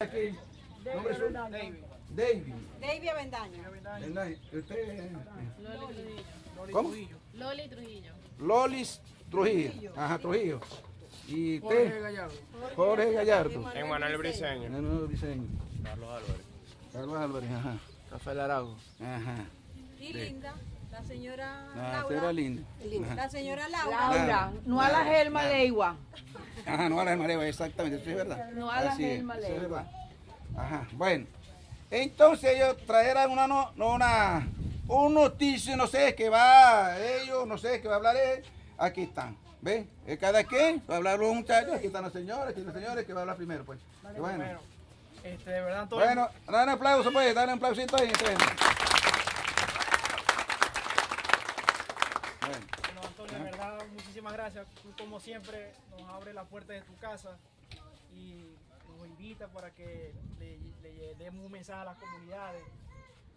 Aquí. ¿Nombre suyo? David. David. David Avendaño. Loli Trujillo. ¿Cómo? Loli Trujillo. Lolis Trujillo. Ajá, Trujillo. ¿Y Jorge usted? Gallardo. Jorge Gallardo. Emanuel Briseño. Emanuel. Carlos Álvarez. Carlos Álvarez, ajá. Rafael Araujo. Ajá. Y Linda, la señora La Laura. señora Linda. La señora Laura. Laura, no a la Gelma Leigua. Ajá, no a la Mareva, exactamente, eso es verdad. No a la Gelma es verdad. Ajá, bueno. Entonces ellos traerán una, no, no, una, un noticio, no sé, que va ellos, no sé, que va a hablar él. Aquí están, ¿ven? Eh, Cada quien va a hablar los muchachos, aquí están los señores, aquí están los señores, que va a hablar primero, pues. Bueno, este, de verdad, Antonio. bueno, dale un aplauso, pues, dale un aplausito ahí. entonces. Bueno. Bueno, Antonio, de verdad, muchísimas gracias. Tú, como siempre, nos abre la puerta de tu casa y nos invita para que le, demos un mensaje a las comunidades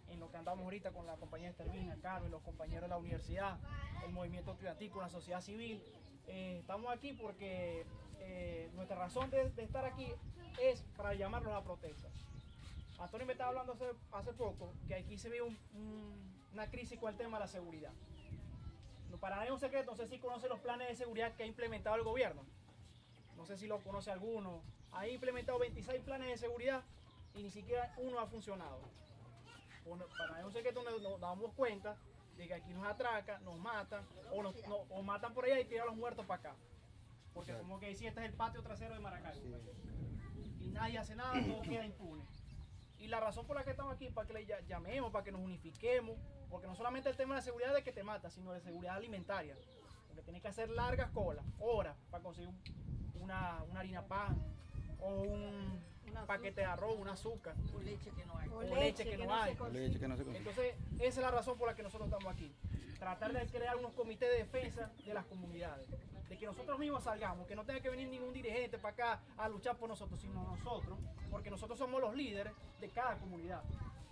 en lo que andamos ahorita con la compañía Estervina, Carmen, los compañeros de la universidad, el movimiento estudiantil, la sociedad civil. Eh, estamos aquí porque eh, nuestra razón de, estar aquí es para llamarlos a protesta. Antonio me estaba hablando hace, poco que aquí se ve un- un- una crisis con el tema de la seguridad. No, para nadie es un secreto, no sé si conoce los planes de seguridad que ha implementado el gobierno. No sé si lo conoce alguno. Ha implementado 26 planes de seguridad y ni siquiera uno ha funcionado. Bueno, para nadie es un secreto, nos, nos damos cuenta de que aquí nos atracan, nos matan, o, nos, no- o matan por allá y tiran a los muertos para acá. Porque como que decía, este es el patio trasero de Maracay. Y nadie hace nada, todo queda impune. Y la razón por la que estamos aquí es para que le ll- llamemos, para que nos unifiquemos, porque no solamente el tema de la seguridad de que te mata, sino de seguridad alimentaria. Porque tienes que hacer largas colas, horas, para conseguir un- una, una harina pan, o un paquete de arroz, un azúcar, O leche que no hay. o leche que no hay. se consigue. Leche que no se consigue. Entonces, esa es la razón por la que nosotros estamos aquí. Tratar de crear unos comités de defensa de las comunidades. Que nosotros mismos salgamos, que no tenga que venir ningún dirigente para acá a luchar por nosotros, sino nosotros, porque nosotros somos los líderes de cada comunidad.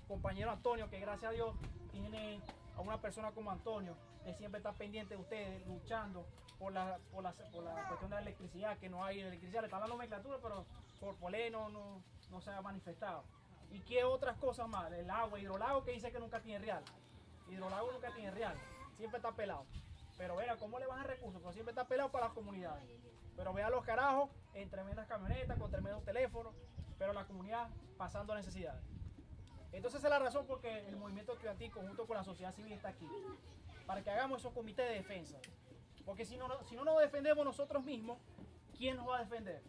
Compañero Antonio, que gracias a Dios tiene a una persona como Antonio, que siempre está pendiente de ustedes, luchando por la, por la, por la cuestión de la electricidad, que no hay electricidad, le está la nomenclatura, pero por, ley no, no, no se ha manifestado. ¿Y qué otras cosas más? El agua, hidrolago que dice que nunca tiene real. Hidrolago nunca tiene real. Siempre está pelado. Pero vea, ¿cómo le bajan recursos? Pero siempre está pelado para las comunidades. Pero vea los carajos en tremendas camionetas, con tremendos teléfonos, pero la comunidad pasando necesidades. Entonces esa es la razón por que el movimiento estudiantil conjunto con la sociedad civil está aquí. Para que hagamos esos comités de defensa. Porque si no, si no nos defendemos nosotros mismos, ¿quién nos va a defender?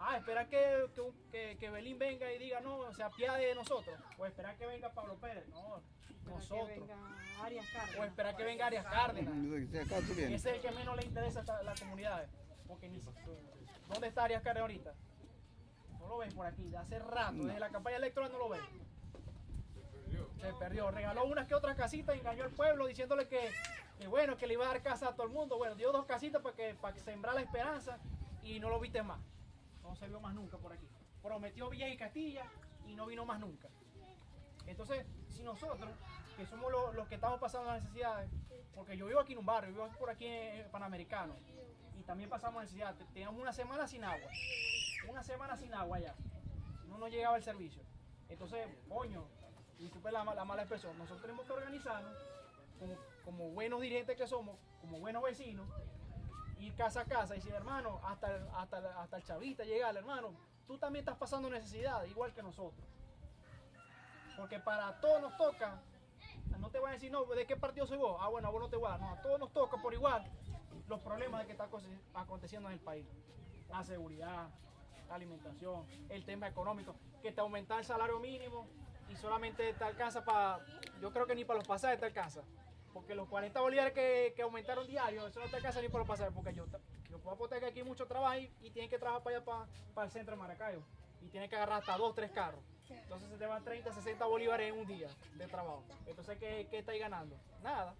Ah, esperar que, que, que- Belín venga y diga, no, se apiade de nosotros. O esperar que venga Pablo Pérez. No, nosotros. venga Arias Cárdenas. O esperar que venga Arias Cárdenas. Ese es el que menos le interesa a las comunidades. Porque ni ¿Dónde está Arias Cárdenas ahorita? No lo ven por aquí, de hace rato, desde la campaña electoral no lo ven. Se perdió, regaló unas que otras casitas, engañó al pueblo diciéndole que, que bueno, que le iba a dar casa a todo el mundo. Bueno, dio dos casitas para que, para que sembrar la esperanza y no lo viste más. No se vio más nunca por aquí. Prometió Villa y Castilla y no vino más nunca. Entonces, si nosotros, que somos los, que estamos pasando las necesidades, porque yo vivo aquí en un barrio, vivo por aquí en Panamericano, y también pasamos necesidad, te- teníamos una semana sin agua, una semana sin agua ya, no nos llegaba el servicio. Entonces, coño, disculpe la, ma- la mala expresión, nosotros tenemos que organizarnos como, buenos dirigentes que somos, como buenos vecinos, ir casa a casa y decir, hermano, hasta, hasta, hasta el chavista llegar, hermano, tú también estás pasando necesidad, igual que nosotros. Porque para todos nos toca, no te voy a decir, no, ¿de qué partido soy vos? Ah, bueno, a vos no te voy a dar, no, a todos nos toca por igual los problemas de que está aconte- aconteciendo en el país. La seguridad, la alimentación, el tema económico, que te aumenta el salario mínimo y solamente te alcanza para, yo creo que ni para los pasajes te alcanza. Porque los 40 bolívares que, que aumentaron diario, eso no te alcanza ni para los pasajes, porque yo, yo puedo apostar que aquí hay mucho trabajo y, y tienen que trabajar para allá, para, para el centro de Maracayo. Y tienen que agarrar hasta dos, tres carros. Entonces se te van 30, 60 bolívares en un día de trabajo. Entonces, ¿qué, qué estáis ganando? Nada.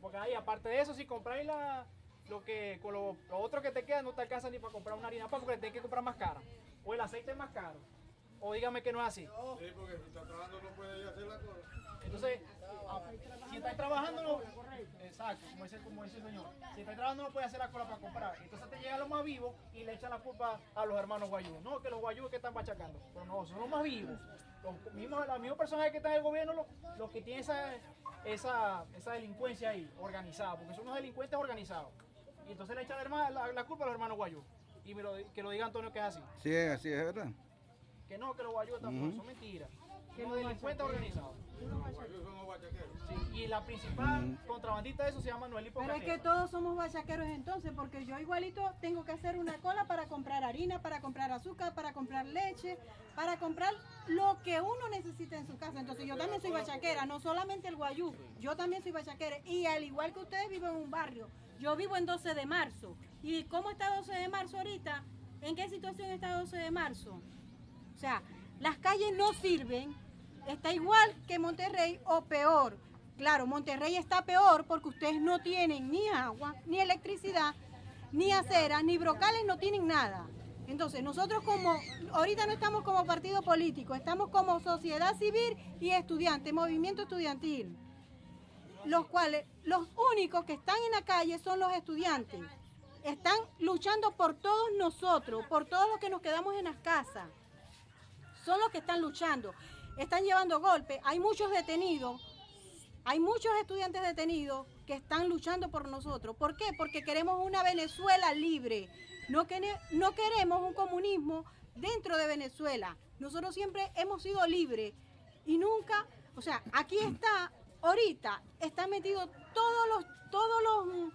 Porque ahí, aparte de eso, si compráis la, lo que, con lo, otro que te queda, no te alcanza ni para comprar una harina pan porque tienes que comprar más cara. O el aceite es más caro. O dígame que no es así. Sí, porque si está trabajando no puede ir a hacer la cosa. Entonces, ah, si estáis trabajando, no, exacto, como dice, como dice el señor, si estáis trabajando no puede hacer la cola para comprar. Entonces te llega los más vivos y le echan la culpa a los hermanos guayú. No, que los guayú que están machacando. Pero no, son los más vivos. Los mismos, los mismos personajes que están en el gobierno, los, los que tienen esa, esa, esa delincuencia ahí, organizada, porque son unos delincuentes organizados. Y entonces le echan la, herma- la- la culpa a los hermanos guayú. Y me lo, que lo diga Antonio que es así. Sí, es así, es verdad. Que no, que los guayú están Ujú. son mentiras. Que los delincuentes organizados. Sí, y la principal contrabandista de eso se llama Noelipo Pero es que todos somos bachaqueros entonces, porque yo igualito tengo que hacer una cola para comprar harina, para comprar azúcar, para comprar leche, para comprar lo que uno necesita en su casa. Entonces yo también soy bachaquera, no solamente el guayú, yo también soy bachaquera. Y al igual que ustedes viven en un barrio, yo vivo en 12 de marzo. ¿Y cómo está 12 de marzo ahorita? ¿En qué situación está 12 de marzo? O sea, las calles no sirven, está igual que Monterrey o peor. Claro, Monterrey está peor porque ustedes no tienen ni agua, ni electricidad, ni acera, ni brocales, no tienen nada. Entonces, nosotros como, ahorita no estamos como partido político, estamos como sociedad civil y estudiante, movimiento estudiantil. Los cuales, los únicos que están en la calle son los estudiantes. Están luchando por todos nosotros, por todos los que nos quedamos en las casas son los que están luchando. Están llevando golpes. Hay muchos detenidos. Hay muchos estudiantes detenidos que están luchando por nosotros. ¿Por qué? Porque queremos una Venezuela libre. No, quene- no queremos un comunismo dentro de Venezuela. Nosotros siempre hemos sido libres y nunca, o sea, aquí está, ahorita, están metidos todos los, todos los,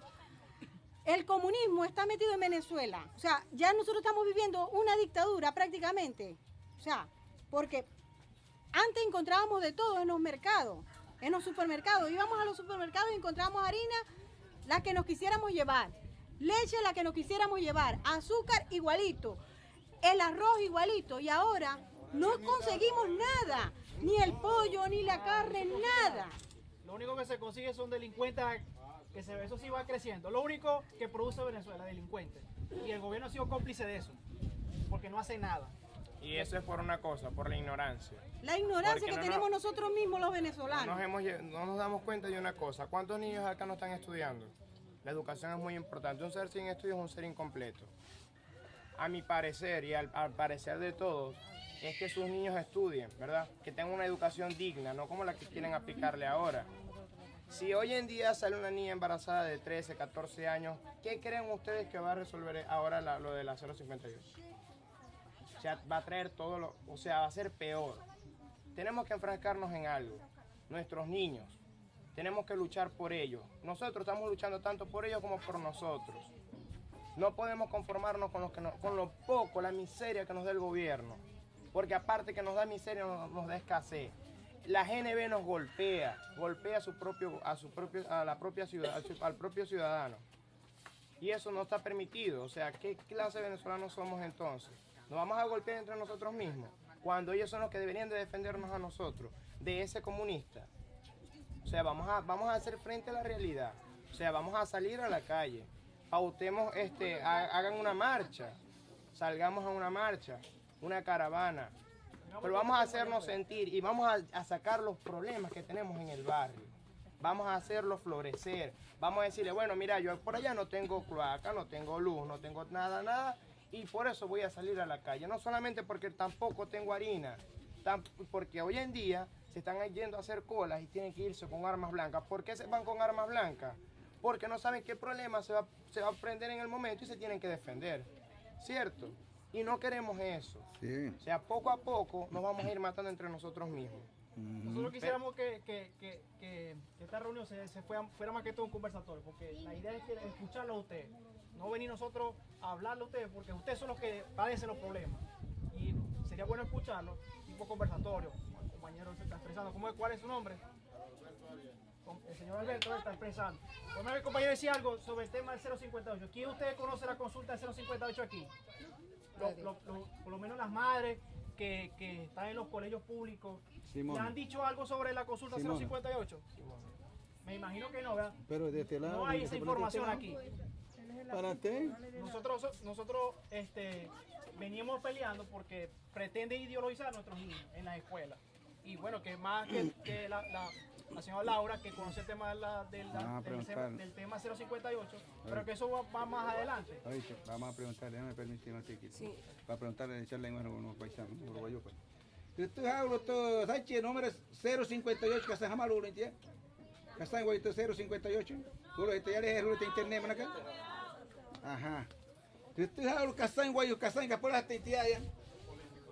el comunismo está metido en Venezuela. O sea, ya nosotros estamos viviendo una dictadura prácticamente. O sea, porque antes encontrábamos de todo en los mercados, en los supermercados. Íbamos a los supermercados y encontrábamos harina, la que nos quisiéramos llevar. Leche, la que nos quisiéramos llevar. Azúcar, igualito. El arroz, igualito. Y ahora no conseguimos nada. Ni el pollo, ni la carne, nada. Lo único que se consigue son delincuentes, que se, eso sí va creciendo. Lo único que produce Venezuela, delincuentes. Y el gobierno ha sido cómplice de eso, porque no hace nada. Y eso es por una cosa, por la ignorancia. La ignorancia Porque que no tenemos nos- nosotros mismos los No venezolanos. nos, hemos no nos damos cuenta de una cosa. ¿Cuántos niños acá no están estudiando? La educación es muy importante. Un ser sin estudios es un ser incompleto. A mi parecer y al, al parecer de todos, es que sus niños estudien, ¿verdad? Que tengan una educación digna, no como la que quieren aplicarle ahora. Si hoy en día sale una niña embarazada de 13, 14 años, ¿qué creen ustedes que va a resolver ahora la- lo de la 058? Sea, va a traer todo lo, o sea, va a ser peor. Tenemos que enfrascarnos en algo. Nuestros niños. Tenemos que luchar por ellos. Nosotros estamos luchando tanto por ellos como por nosotros. No podemos conformarnos con lo, poco, la miseria que nos da el gobierno. Porque aparte que nos da miseria, nos, da escasez. La GNB nos golpea, golpea a su propio, a su propio, a la propia ciudad, al propio ciudadano. Y eso no está permitido. O sea, ¿qué clase de venezolanos somos entonces? Nos vamos a golpear entre nosotros mismos, cuando ellos son los que deberían de defendernos a nosotros, de ese comunista. O sea, vamos a, vamos a hacer frente a la realidad. O sea, vamos a salir a la calle. Pautemos, este, ha- hagan una marcha. Salgamos a una marcha, una caravana. Pero vamos a hacernos sentir y vamos a, a sacar los problemas que tenemos en el barrio. Vamos a hacerlos florecer. Vamos a decirle, bueno, mira, yo por allá no tengo cloaca, no tengo luz, no tengo nada, nada. Y por eso voy a salir a la calle. No solamente porque tampoco tengo harina, porque hoy en día se están yendo a hacer colas y tienen que irse con armas blancas. ¿Por qué se van con armas blancas? Porque no saben qué problema se va, se va a prender en el momento y se tienen que defender. ¿Cierto? Y no queremos eso. Sí. O sea, poco a poco nos vamos a ir matando entre nosotros mismos. Nosotros quisiéramos que, que- que- que esta reunión se, se fuera, fuera más que todo un conversatorio, porque la idea es que escucharlo a ustedes, no venir nosotros a hablarle a ustedes, porque ustedes son los que padecen los problemas. Y sería bueno escucharlo, tipo conversatorio, el compañero se está expresando. ¿Cómo es, ¿Cuál es su nombre? El señor Alberto está expresando. Bueno, el compañero decía algo sobre el tema del 058. ¿Quién de ustedes conoce la consulta del 058 aquí? Lo- lo- lo- por lo menos las madres que, que están en los colegios públicos. Simón. ¿Le han dicho algo sobre la consulta Simón. 058? Me imagino que no, ¿verdad? Pero de este lado. No hay de esa este información aquí. Para ti. Nosotros, nosotros este, venimos peleando porque pretende ideologizar a nuestros niños en las escuelas. Y bueno, que más que, que la, la, la señora Laura, que conoce el tema, de la- del, Vamos a del, preguntarle. del tema 058, pero que eso va, va más adelante. Oíste, vamos a preguntarle, déjame permitir un tiquito. Sí. Para preguntarle, echarle en unos paisanos, uruguayos. pues. Tú hablo todo, ¿sabes qué? Número es 058, que se llama Lulo, ¿entiendes? Que está en Guayito 058. Tú lo ya le internet, acá. Ajá. Tú hablo, que está en Guayo, que está en Capora, te ya.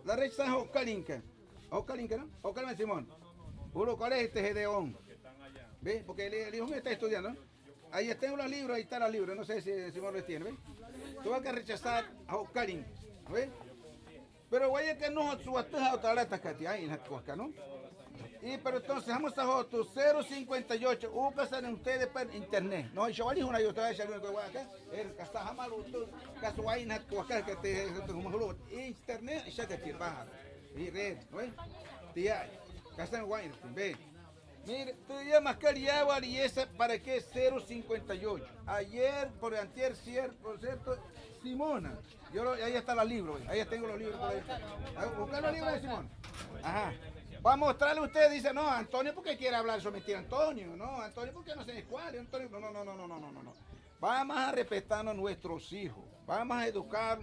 La red está en Ocalinca. Ocalinca, ¿no? Ocalinca, Simón. Uno, ¿cuál es este Gedeón? ¿Ves? Porque el, el hijo mío está estudiando. Ahí tengo los libros, ahí están los libros, no sé si Simón los tiene, ¿ves? Tú vas a rechazar a Ocalinca, ¿ves? Pero güey, que no, su atuja otra está ahí en la cuasca, ¿no? Y pero entonces vamos a otro 058, usan ustedes por internet. No, yo a una yo te a echar una acá. El que está jamaluto, que la que te como lo internet ya te quiere bajar. Y red, ¿no? Tía, que en guay, ve. Mire, tú llamas Cariagua y esa para qué 058. Ayer, por antier, cier- por cierto, Simona. Yo ahí está los libros, ahí tengo los libros. por Buscar los libros de Simón. Ajá. Va a mostrarle a usted, dice, no, Antonio por qué quiere hablar eso, mentira, Antonio, no, Antonio por qué no se cuál, Antonio, no, no, no, no, no, no, no. no Vamos a respetarnos a nuestros hijos, vamos a educar,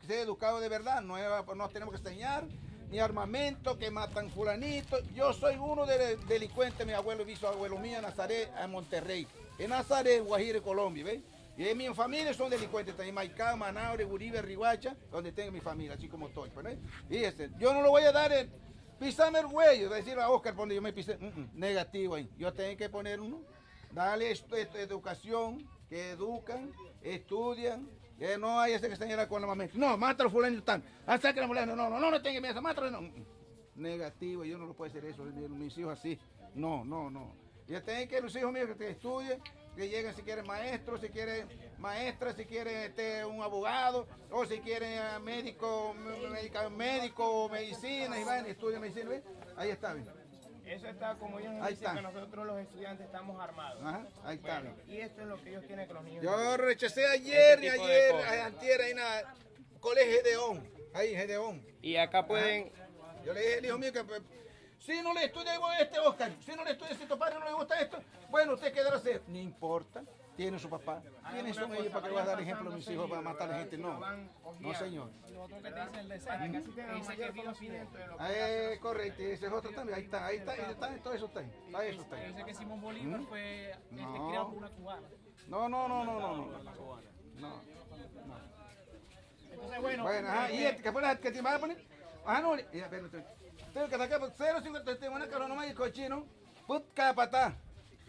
que sea educado de verdad, no, no tenemos que enseñar ni armamento, que matan fulanito. Yo soy uno de los delincuentes, mi abuelo y bisabuelo mío en Nazaret, en Monterrey, en Nazaret, Guajire, Colombia, ¿ves? Y en mi familia son delincuentes, también Maicá, Manaure, Uribe, Rihuacha, donde tengo mi familia, así como estoy. Pues, ¿verdad? Fíjense, yo no lo voy a dar pisarme el huello, decir a Oscar donde yo me pisé, mm, mm, negativo ahí. Yo tengo que poner uno, darle esto, educación, que educan, estudian, que no hay ese que señala con la mamá. No, mátalo fulano tan. Ah, saca la. No, no, no, no tenga miedo, mátalo. No. Mm. Negativo, yo no lo puedo hacer eso, mis hijos así. No, no, no. Yo tengo que los hijos míos que estudien, que lleguen si quieren maestros, si quieren maestras, si quieren este, un abogado, o si quieren ah, médico, médica- médico, medicina, y van, estudian medicina, ¿ves? Ahí está, ¿ves? Eso está como ellos nos Ahí dicen está. que nosotros los estudiantes estamos armados. Ajá, ahí está, Bueno, y esto es lo que ellos quieren que los niños. Yo rechacé ayer y Este tipo de ayer, antier, ahí en la colegio Gedeón, ahí Gedeón. Y acá pueden, Yo le dije al hijo mío que pues, si no le estudia igual este Oscar, si no le estudia si tu padre no le gusta esto, bueno, usted quedará hacer. No importa, tiene su papá, tiene su medio para que le va a dar ejemplo a mis hijos para matar a la gente. No, no señor. Ah, eh, correcto, y ese es otro también, ahí está, ahí está, ahí está, todo eso está ahí, está eso está que ahí. dice que Simón Bolívar ¿Mm? fue este, No. criado por una cubana. No, no, no, no, no, no. No. Entonces, bueno, Bueno, ajá, y este, ¿qué fue la que te vas a poner? Ah, no, ya, espérate. Tengo que sacar 050 te van a calar nomás y cochino. Put capata.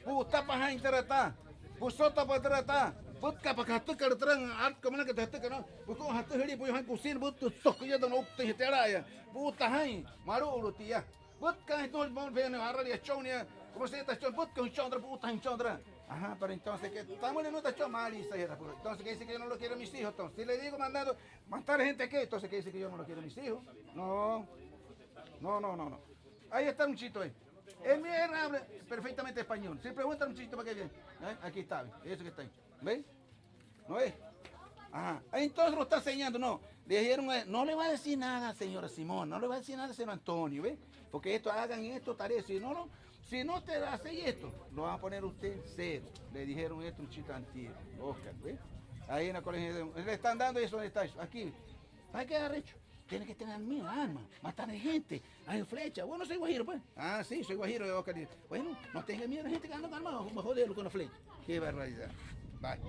Puta paja interata. Pusota patrata. Put capacatu cartran art como que te esté que no. Con hasta heri pues han cocina but tu sok ya no te te araya. Puta hai. Maru tía. Put ka esto no ven a radio chonia. Como se está chon put con chondra puta en chondra. Ajá, pero entonces que estamos en nuestra chon mal y se pues. Entonces que dice que yo no lo quiero a mis hijos, entonces si le digo mandando matar gente que entonces que dice que yo no lo quiero a mis hijos. No. No, no, no, no. Ahí está un chito ahí. El mío habla perfectamente español. Si preguntan un chito para qué viene. ¿Eh? Aquí está, eso que está ahí. ¿Ves? ¿No ves? Ajá. Entonces lo está enseñando, no. Le dijeron, eh, no le va a decir nada, señora Simón, no le va a decir nada, señor Antonio, ¿ves? Porque esto, hagan esto, tarea. Si no, no, si no te hace esto, lo van a poner usted cero. Le dijeron esto un chito antiguo, Oscar, ¿ves? Ahí en la colegio, le están dando eso, ¿dónde está eso? Aquí. Hay que arrecho. Tiene que tener mil armas, matar a gente, hay flecha. Bueno, soy guajiro, pues. Ah, sí, soy guajiro de Oscar. Bueno, no tenga miedo a la gente que anda armado, vamos a joderlo con la flecha. Qué barbaridad. Vale.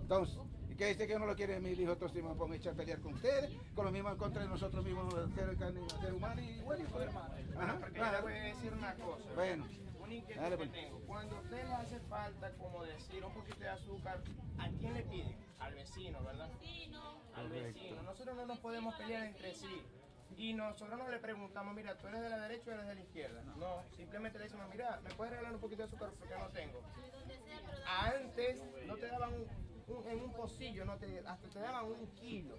Entonces, ¿y qué dice que no lo quiere mi hijo? Entonces me pongo a echar a pelear con ustedes, con lo mismo en contra de nosotros mismos, ser, ser humano y bueno, y poder Ajá, Porque yo le claro. voy a decir una cosa. Bueno, Una inquietud Dale, que pues. tengo. Cuando a usted le hace falta, como decir, un poquito de azúcar, ¿a quién le piden? Al vecino, ¿verdad? Al vecino. Nosotros no nos podemos pelear entre sí. Y nosotros no le preguntamos, mira, ¿tú eres de la derecha o eres de la izquierda? No, simplemente le decimos, mira, ¿me puedes regalar un poquito de azúcar porque no tengo? Antes no te daban un, un- en un pocillo, no te, hasta te daban un kilo.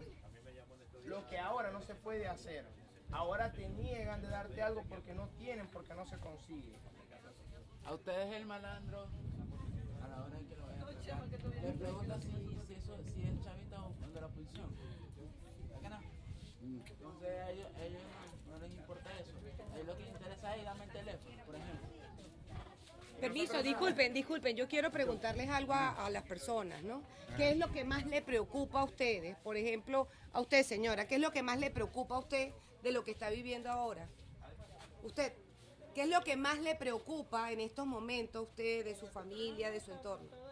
Lo que ahora no se puede hacer. Ahora te niegan de darte algo porque no tienen, porque no se consigue. A ustedes el malandro, a la hora en que lo les pregunta si, si, eso, si es chavita o de la oposición. ¿Verdad que no? Entonces a ellos, a ellos no, les importa eso. A ellos lo que les interesa es darme el teléfono, por ejemplo. Permiso, disculpen, disculpen, yo quiero preguntarles algo a, a las personas, ¿no? ¿Qué es lo que más le preocupa a ustedes? Por ejemplo, a usted, señora, ¿qué es lo que más le preocupa a usted de lo que está viviendo ahora? Usted, ¿qué es lo que más le preocupa en estos momentos a usted, de su familia, de su entorno?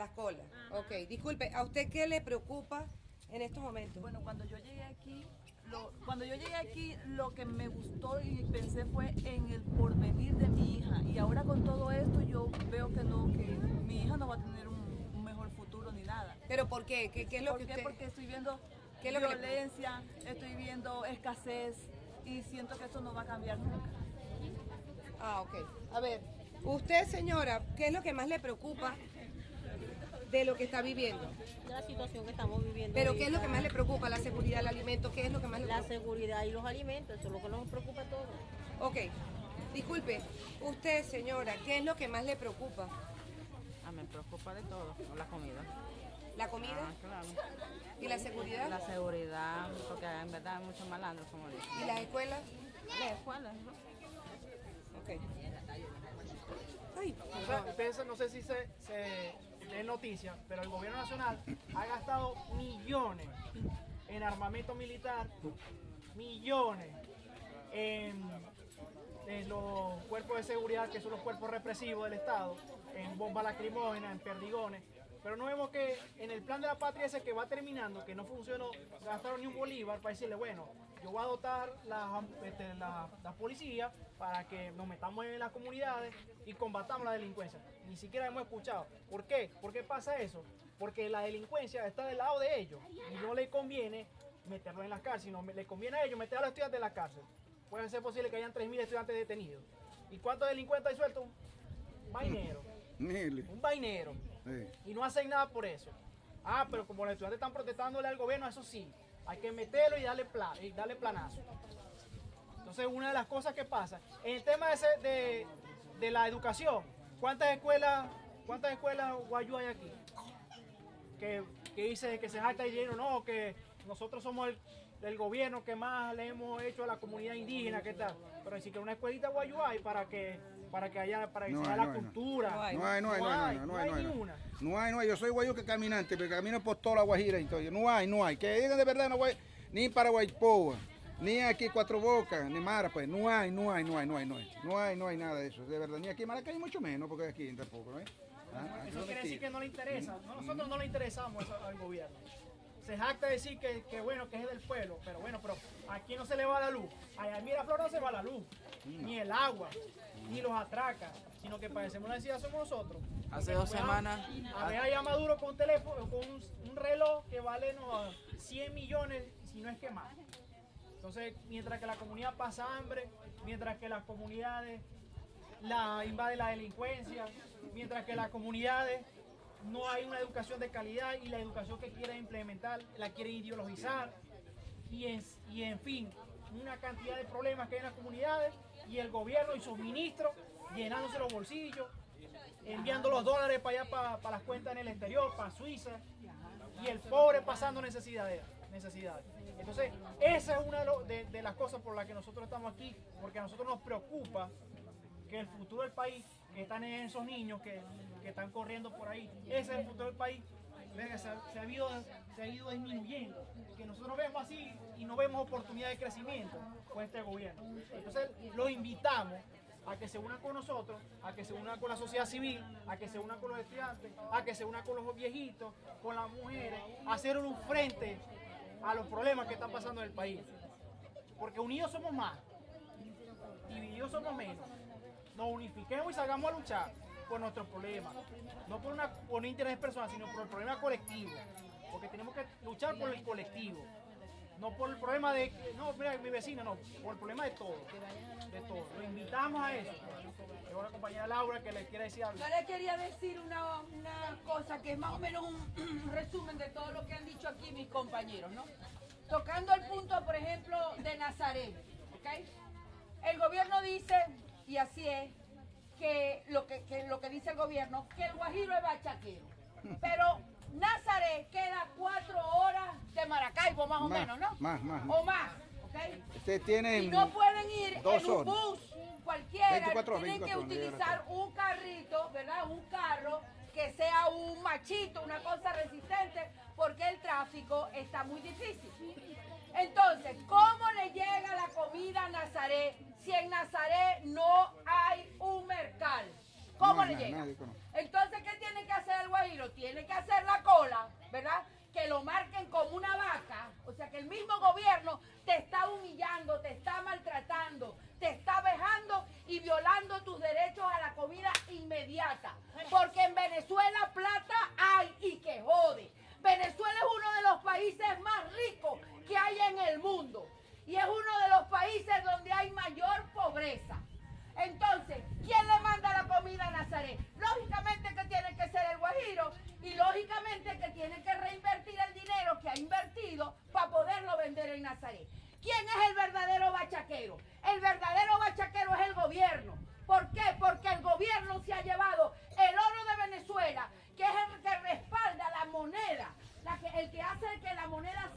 Las colas. Ok, disculpe, ¿a usted qué le preocupa en estos momentos? Bueno, cuando yo llegué aquí, lo, cuando yo llegué aquí, lo que me gustó y pensé fue en el porvenir de mi hija. Y ahora con todo esto, yo veo que no, que mi hija no va a tener un, un mejor futuro ni nada. ¿Pero por qué? ¿Qué, qué es lo ¿Por que qué? usted...? Porque estoy viendo ¿Qué es lo que le- violencia, estoy viendo escasez y siento que esto no va a cambiar nunca. Ah, ok. A ver, usted, señora, ¿qué es lo que más le preocupa de lo que está viviendo? De la situación que estamos viviendo. ¿Pero qué es lo que más le preocupa? ¿La seguridad, el alimento? ¿Qué es lo que más le La preocupa? seguridad y los alimentos, eso es lo que nos preocupa a todos. Ok, disculpe, usted, señora, ¿qué es lo que más le preocupa? Ah, me preocupa de todo, la comida. ¿La comida? Ah, claro. ¿Y la seguridad? La seguridad, porque en verdad hay muchos malandros, como dicen. ¿Y las escuelas? Las escuelas, ¿no? Ok. Ay, O sea, ustedes no sé si se, se leen noticias, pero el gobierno nacional ha gastado millones en armamento militar, millones en, en los cuerpos de seguridad, que son los cuerpos represivos del Estado, en bombas lacrimógenas, en perdigones. Pero no vemos que en el plan de la patria ese que va terminando, que no funcionó, gastaron ni un bolívar para decirle, bueno, yo voy a dotar la, este, la, la policía para que nos metamos en las comunidades y combatamos la delincuencia. Ni siquiera hemos escuchado. ¿Por qué? ¿Por qué pasa eso? Porque la delincuencia está del lado de ellos y no le conviene meterlos en la cárcel, sino le conviene a ellos meter a los estudiantes en la cárcel. Puede ser posible que hayan 3.000 estudiantes detenidos. ¿Y cuántos delincuentes hay sueltos? Un vainero. Un vainero. Y no hacen nada por eso. Ah, pero como los estudiantes están protestándole al gobierno, eso sí, hay que meterlo y darle, pla- y darle planazo. Entonces, una de las cosas que pasa, en el tema ese de, de la educación, ¿cuántas escuelas, cuántas escuelas guayú hay aquí? Que, que dice que se jacta diciendo, no, que nosotros somos el, el gobierno que más le hemos hecho a la comunidad indígena, ¿qué tal? Pero ni siquiera una escuelita guayú hay para que, para que haya, para que No sea hay, la no cultura. No hay, no hay, no hay, no hay, no hay, no hay, ni no. una. No hay, no hay. Yo soy guayuque caminante, pero camino por toda la Guajira. Entonces, no hay, no hay. Que digan de verdad, no hay ni para Guaypoa, ni aquí Cuatro Bocas, ni Mara, pues. No hay, no hay, no hay, no hay, no hay. No hay, no hay nada de eso, de verdad. Ni aquí en Maracay, mucho menos, porque aquí tampoco, ¿no? Ah, Eso quiere decir que no le interesa. No, nosotros no le interesamos al gobierno. Se jacta de decir que, que bueno, que es del pueblo, pero bueno, pero aquí no se le va la luz. Allá en Miraflor no se va la luz, ni el agua, ni los atraca, sino que padecemos la necesidad somos nosotros. Hace dos fue a- semanas- A ver allá Maduro con un teléfono, con un, un reloj que vale no, 100 millones, si no es que más. Entonces, mientras que la comunidad pasa hambre, mientras que las comunidades la invade la delincuencia, mientras que las comunidades no hay una educación de calidad y la educación que quieren implementar la quieren ideologizar y en, y en fin, una cantidad de problemas que hay en las comunidades y el gobierno y sus ministros llenándose los bolsillos, enviando los dólares para allá, para, para las cuentas en el exterior, para Suiza, y el pobre pasando necesidades. necesidades. Entonces, esa es una de, de las cosas por las que nosotros estamos aquí, porque a nosotros nos preocupa que el futuro del país, que están en esos niños que, que están corriendo por ahí, ese es el futuro del país, se ha ido, se ha ido disminuyendo, que nosotros vemos así y no vemos oportunidad de crecimiento con este gobierno. Entonces, los invitamos a que se unan con nosotros, a que se unan con la sociedad civil, a que se unan con los estudiantes, a que se unan con los viejitos, con las mujeres, a hacer un frente a los problemas que están pasando en el país. Porque unidos somos más, divididos somos menos. Nos unifiquemos y salgamos a luchar por nuestros problemas. No por, una, por un interés personal, sino por el problema colectivo. Porque tenemos que luchar por el colectivo. No por el problema de, no, mira, mi vecino, no, por el problema de todo. De todo. Lo invitamos a eso. Tengo una compañera Laura que le quiere decir algo. Yo le quería decir una, una cosa que es más o menos un resumen de todo lo que han dicho aquí mis compañeros, ¿no? Tocando el punto, por ejemplo, de Nazaret, ¿ok? El gobierno dice y así es, que lo que, que lo que dice el gobierno, que el Guajiro es bachaquero. Pero Nazaret queda cuatro horas de Maracaibo, más o menos, ¿no? más, más. O más, ¿ok? Ustedes tienen Y no pueden ir dos en un bus cualquiera, 24 horas, tienen 24 que utilizar un carrito, ¿verdad? Un carro que sea un machito, una cosa resistente, porque el tráfico está muy difícil. Entonces, ¿cómo le llega la comida a Nazaret si en Nazaret no hay un mercal? ¿Cómo No, le llega? Entonces, ¿qué tiene que hacer el guajiro? Tiene que hacer la cola, ¿verdad? Que lo marquen como una vaca. O sea, que el mismo gobierno te está humillando, te está maltratando, te está vejando